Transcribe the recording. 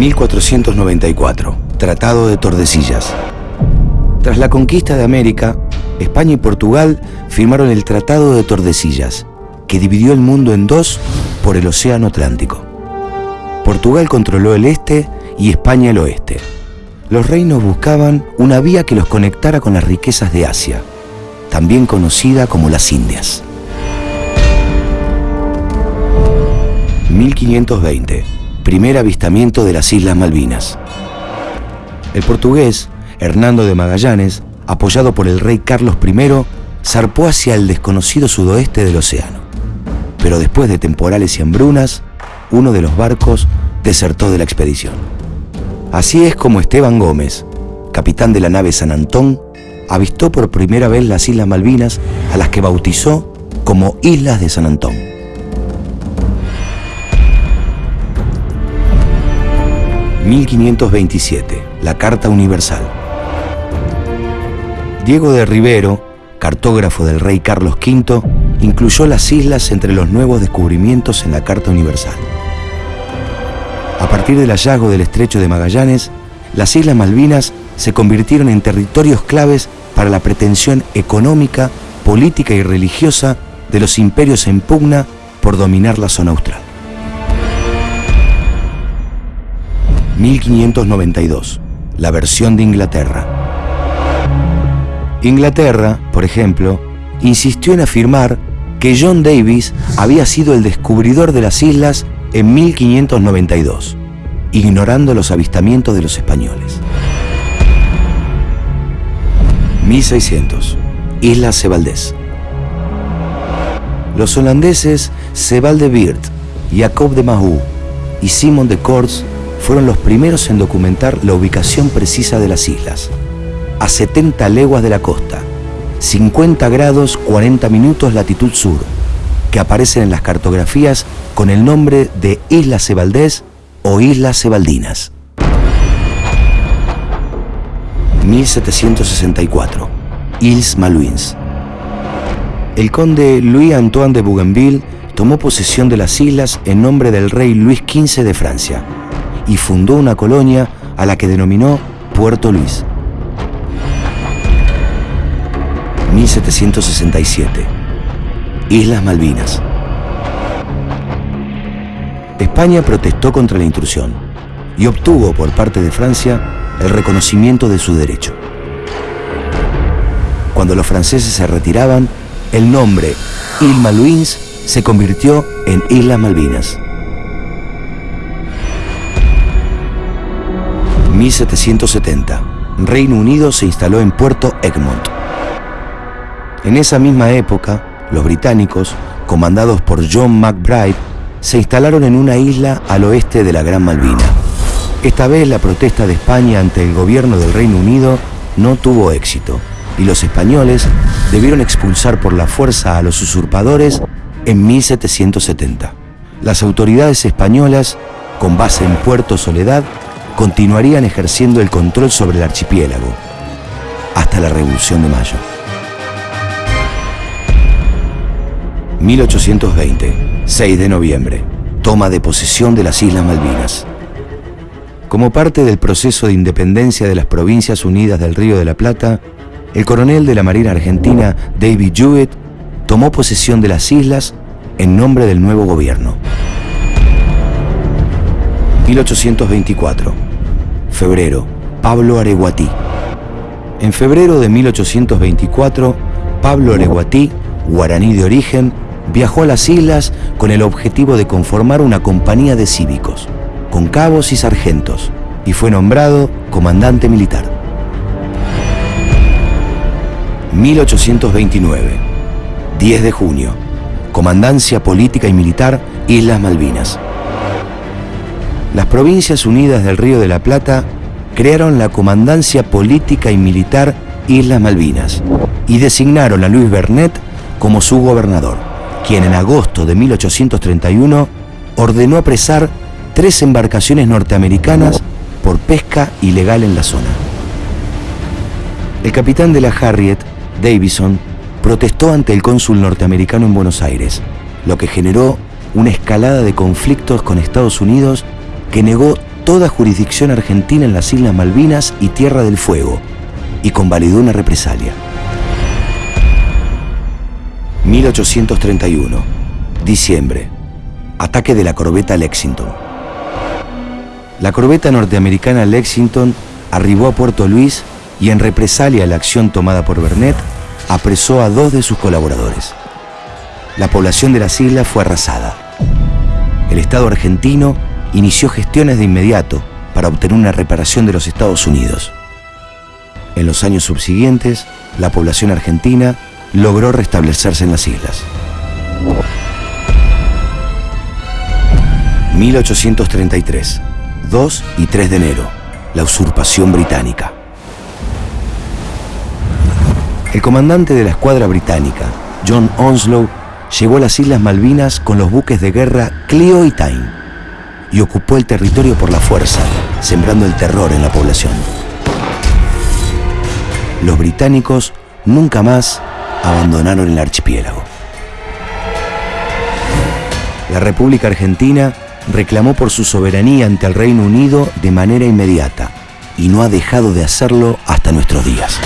1494. Tratado de Tordesillas. Tras la conquista de América, España y Portugal firmaron el Tratado de Tordesillas, que dividió el mundo en dos por el Océano Atlántico. Portugal controló el este y España el oeste. Los reinos buscaban una vía que los conectara con las riquezas de Asia, también conocida como las Indias. 1520. Primer avistamiento de las Islas Malvinas. El portugués, Hernando de Magallanes, apoyado por el rey Carlos I, zarpó hacia el desconocido sudoeste del océano. Pero después de temporales y hambrunas, uno de los barcos desertó de la expedición. Así es como Esteban Gómez, capitán de la nave San Antón, avistó por primera vez las Islas Malvinas a las que bautizó como Islas de San Antón. ...1527... La Carta Universal. Diego de Rivero, cartógrafo del rey Carlos V, incluyó las islas entre los nuevos descubrimientos en la Carta Universal. A partir del hallazgo del estrecho de Magallanes, las Islas Malvinas se convirtieron en territorios claves para la pretensión económica, política y religiosa de los imperios en pugna por dominar la zona austral. 1592. La versión de Inglaterra. Inglaterra, por ejemplo, insistió en afirmar que John Davis había sido el descubridor de las islas en 1592, ignorando los avistamientos de los españoles. 1600. Isla Sebaldés. Los holandeses Sebald de Weert, Jacob de Mahou y Simon de Kortz fueron los primeros en documentar la ubicación precisa de las islas. A 70 leguas de la costa, 50 grados 40 minutos latitud sur, que aparecen en las cartografías con el nombre de Isla Sebaldés o Islas Sebaldinas. 1764. Îles Malouins. El conde Louis-Antoine de Bougainville tomó posesión de las islas en nombre del rey Luis XV de Francia y fundó una colonia a la que denominó Puerto Luis. 1767. Islas Malvinas. España protestó contra la intrusión y obtuvo por parte de Francia el reconocimiento de su derecho. Cuando los franceses se retiraban, el nombre Île Malouins se convirtió en Islas Malvinas. 1770. Reino Unido se instaló en Puerto Egmont. En esa misma época, los británicos, comandados por John McBride, se instalaron en una isla al oeste de la Gran Malvina. Esta vez la protesta de España ante el gobierno del Reino Unido no tuvo éxito y los españoles debieron expulsar por la fuerza a los usurpadores en 1770. Las autoridades españolas, con base en Puerto Soledad, continuarían ejerciendo el control sobre el archipiélago hasta la Revolución de Mayo. 1820, 6 de noviembre, toma de posesión de las Islas Malvinas. Como parte del proceso de independencia de las Provincias Unidas del Río de la Plata, el coronel de la Marina Argentina, David Jewett, tomó posesión de las islas en nombre del nuevo gobierno. 1824. Febrero. Pablo Areguatí. En febrero de 1824, Pablo Areguatí, guaraní de origen, viajó a las islas con el objetivo de conformar una compañía de cívicos con cabos y sargentos, y fue nombrado comandante militar. 1829, 10 de junio, Comandancia Política y Militar, Islas Malvinas. Las Provincias Unidas del Río de la Plata crearon la Comandancia Política y Militar Islas Malvinas y designaron a Luis Bernet como su gobernador, quien en agosto de 1831 ordenó apresar tres embarcaciones norteamericanas por pesca ilegal en la zona. El capitán de la Harriet, Davison, protestó ante el cónsul norteamericano en Buenos Aires, lo que generó una escalada de conflictos con Estados Unidos que negó toda jurisdicción argentina en las Islas Malvinas y Tierra del Fuego y convalidó una represalia. 1831, diciembre, ataque de la corbeta Lexington. La corbeta norteamericana Lexington arribó a Puerto Luis y en represalia a la acción tomada por Bernet, apresó a dos de sus colaboradores. La población de las islas fue arrasada. El Estado argentino inició gestiones de inmediato para obtener una reparación de los Estados Unidos. En los años subsiguientes, la población argentina logró restablecerse en las islas. 1833, 2 y 3 de enero, la usurpación británica. El comandante de la escuadra británica, John Onslow, llegó a las Islas Malvinas con los buques de guerra Clio y Tyne y ocupó el territorio por la fuerza, sembrando el terror en la población. Los británicos nunca más abandonaron el archipiélago. La República Argentina reclamó por su soberanía ante el Reino Unido de manera inmediata y no ha dejado de hacerlo hasta nuestros días.